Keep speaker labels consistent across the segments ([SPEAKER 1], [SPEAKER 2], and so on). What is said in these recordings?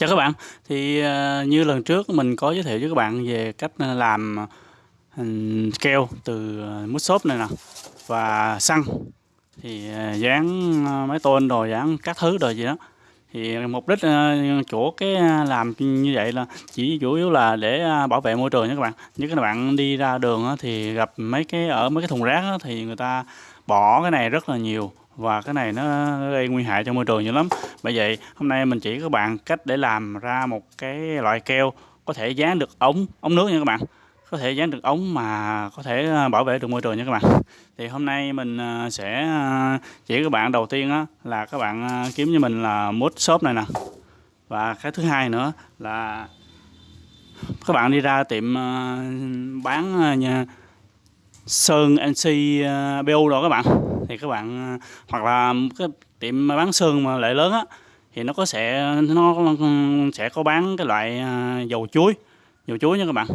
[SPEAKER 1] Chào các bạn, thì ờ, như lần trước mình có giới thiệu với các bạn về cách ờ, làm ừ, keo từ ờ, mút xốp này nè và xăng. Thì dán máy tôn rồi dán các thứ rồi gì đó. Thì mục đích chỗ cái làm như vậy là chỉ chủ yếu là để bảo vệ môi trường nha các bạn. Như các bạn đi ra đường thì gặp mấy cái ở mấy cái thùng rác thì người ta bỏ cái này rất là nhiều và cái này nó gây nguy hại cho môi trường nhiều lắm. Bởi vậy, hôm nay mình chỉ các bạn cách để làm ra một cái loại keo có thể dán được ống ống nước nha các bạn. Có thể dán được ống mà có thể à, bảo vệ được môi trường nha các bạn. Thì hôm nay mình à, sẽ à, chỉ các bạn đầu tiên là các bạn kiếm cho mình là mút shop này nè. Và cái thứ hai nữa là các bạn đi ra tiệm bán nhà sơn NC BU rồi các bạn thì các bạn ờ, hoặc là cái tiệm bán sơn mà lại lớn á thì nó có sẽ nó ừ, sẽ có bán cái loại ờ, dầu chuối. Dầu chuối nha các bạn.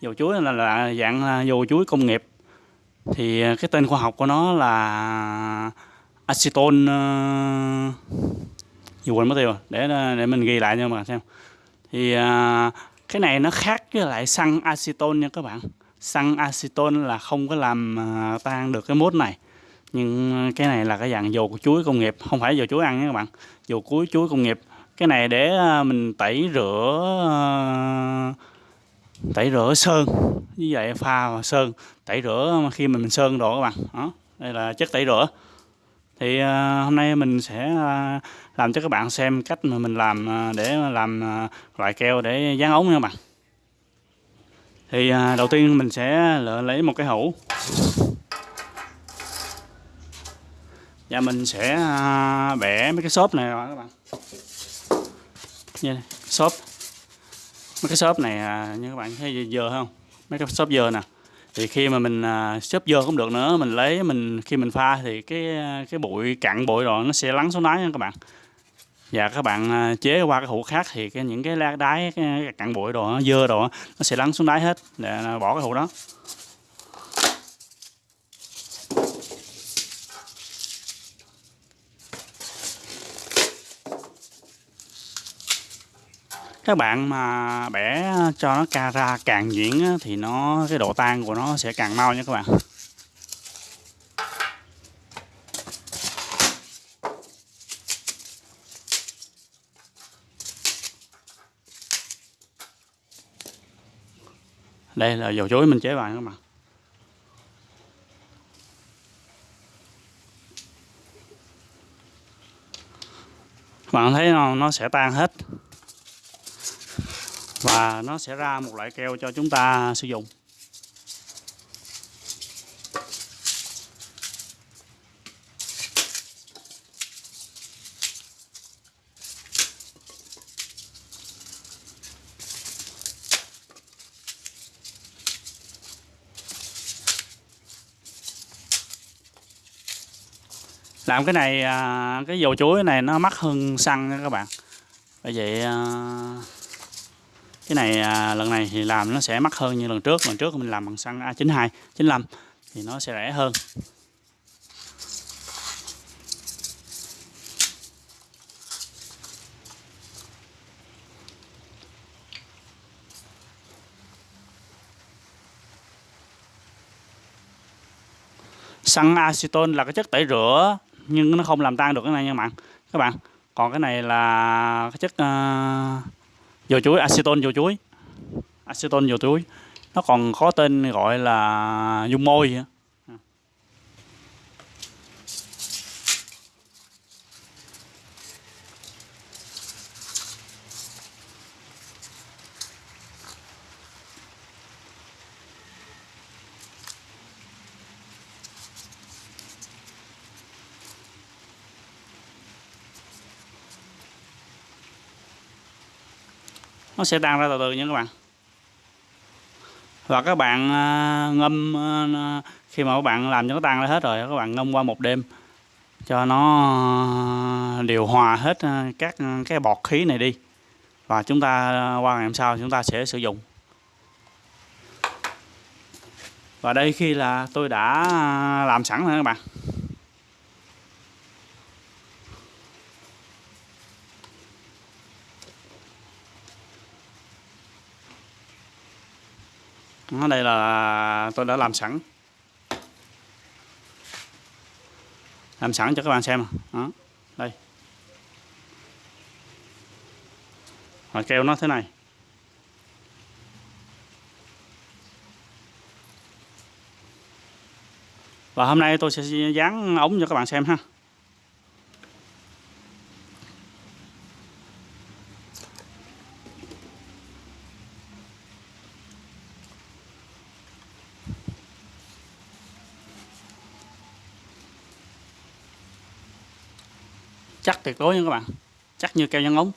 [SPEAKER 1] Dầu chuối là, là dạng dầu chuối công nghiệp. Thì ờ, cái tên khoa học của nó là acetone dù quên mất tiêu để để mình ghi lại cho các bạn xem. Thì cái này nó khác với lại xăng acetone nha các bạn. Xăng acetone là không có làm tan được cái mốt này nhưng ờ, cái này là cái dạng dầu của chuối công nghiệp không phải dầu chuối ăn nha các bạn. Dầu cuối chuối công nghiệp. Cái này để ờ, mình tẩy rửa ờ, tẩy rửa sơn. Như vậy pha và sơn tẩy rửa khi mình, mình sơn đồ các bạn. Đó đây là chất tẩy rửa. Thì hôm nay mình sẽ làm cho các bạn xem cách mà mình làm để làm loại keo để dán ống nha các bạn. Thì đầu tiên mình sẽ lấy một cái hũ. Và mình sẽ à, bẻ mấy cái xốp này rồi các bạn. Như này, xốp. Mấy cái xốp này à, như các bạn thấy dơ không? Mấy cái xốp dơ nè. Thì khi mà mình à, xốp dơ cũng được nữa mình lấy mình khi mình pha thì cái cái bụi cặn bụi rồi nó sẽ lắng xuống đáy nha các bạn. Và các bạn chế qua cái hũ khác thì cái những cái lá đáy cái cặn bụi đồ nó dơ đồ nó sẽ lắng xuống đáy hết. Để bỏ cái hũ đó. Các bạn mà bẻ cho nó ca ra càng nhuyễn thì nó cái độ tan của nó sẽ càng mau nha các bạn. Đây là dầu chuối mình chế vào các bạn. Bạn thấy nó, nó sẽ tan hết và nó sẽ ra một loại keo cho chúng ta sử dụng. Làm cái này à, cái dầu chuối này nó mắc hơn xăng nha các bạn. Bởi vậy à, cái này à, lần này thì làm nó sẽ mắc hơn như lần trước. Lần trước mình làm bằng xăng A92 95 thì nó sẽ rẻ hơn. Xăng acetone là cái chất tẩy rửa nhưng nó không làm tan được cái này nha bạn. Các bạn còn cái này là cái chất uh, dầu chuối, acetone dầu chuối. Acetone dầu chuối. Nó còn có tên gọi là dung môi nó sẽ tan ra từ từ nha các bạn. Và các bạn à, ngâm à, à, khi mà các bạn làm cho nó tan ra hết rồi, các bạn ngâm qua một đêm, cho nó điều hòa hết các cái bọt khí này đi. Và chúng ta qua ngày hôm sau chúng ta sẽ sử dụng. Và đây khi là tôi đã làm sẵn rồi các bạn. Đó, đây là tôi đã làm sẵn. Làm sẵn cho các bạn xem. Đó đây. Và keo nó thế này. Và hôm nay tôi sẽ dán ống cho các bạn xem ha. Chắc tuyệt đối nha các bạn. Chắc như keo dán ống.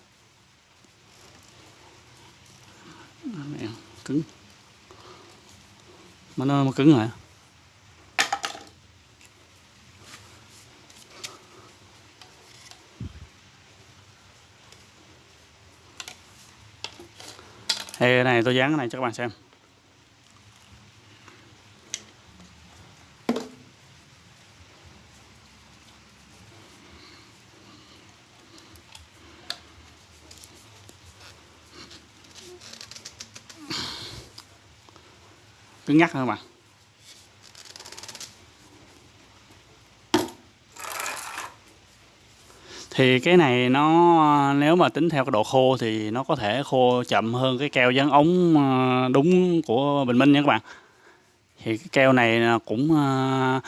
[SPEAKER 1] Cứng. Mà nó, mà cứng rồi thì cái này tôi dán cái này cho các bạn xem. Cứng nhắc hơn mà. Thì cái này nó, nếu mà tính theo cái độ khô thì nó có thể khô chậm hơn cái keo dán ống ờ, đúng của Bình Minh nha các bạn. Thì cái keo này cũng ờ,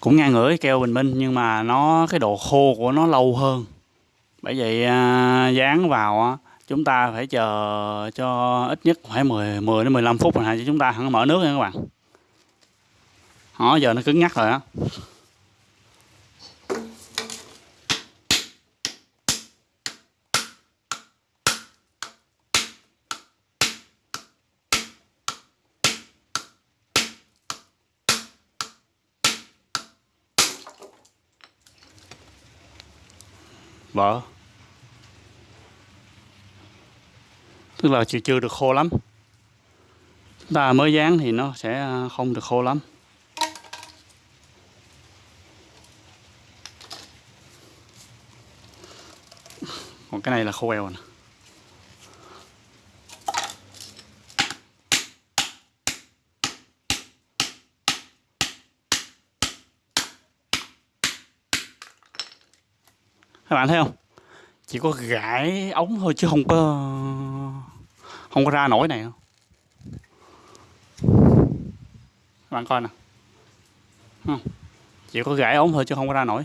[SPEAKER 1] cũng ngang ngửa cái keo Bình Minh nhưng mà nó, cái độ khô của nó lâu hơn. Bởi vậy ờ, dán vào chúng ta phải chờ cho ít nhất khoảng 10 10 đến 15 phút rồi hả chứ chúng ta không mở nước nha các bạn. Đó, giờ nó cứng nhắc rồi á vợ tức là chưa chưa được khô lắm. Chúng ta mới dán thì nó sẽ à, không được khô lắm. Còn cái này là khô eo nè. Các bạn thấy không? Chỉ có gãi ống thôi chứ không có không có ra nổi này không các bạn coi nè. Không. chỉ có gãy ống thôi chứ không có ra nổi.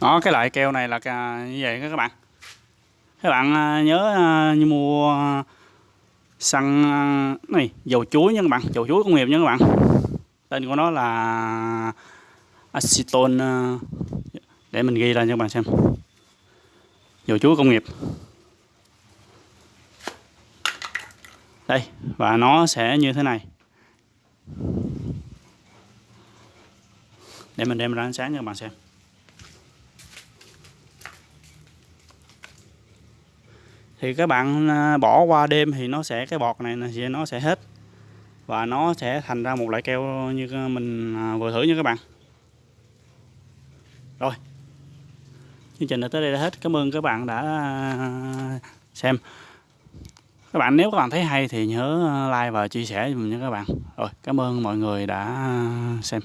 [SPEAKER 1] Đó, cái loại keo này là như vậy các bạn. Các bạn à, nhớ à, như mua à, xăng này, dầu chuối nha các bạn. Dầu chuối công nghiệp nha các bạn. Tên của nó là acetone để mình ghi ra cho các bạn xem dầu chuối công nghiệp. Đây, và nó sẽ như thế này. Để mình đem ra ánh sáng cho các bạn xem. Thì các bạn à, bỏ qua đêm thì nó sẽ, cái bọt này thì nó sẽ hết. Và nó sẽ thành ra một loại keo như à, mình à, vừa thử nha các bạn. Rồi chương trình đã tới đây đã hết. Cảm ơn các bạn đã à, xem. Các bạn nếu các bạn thấy hay thì nhớ like và chia sẻ cho mình nha các bạn. Rồi, cảm ơn mọi người đã à, xem.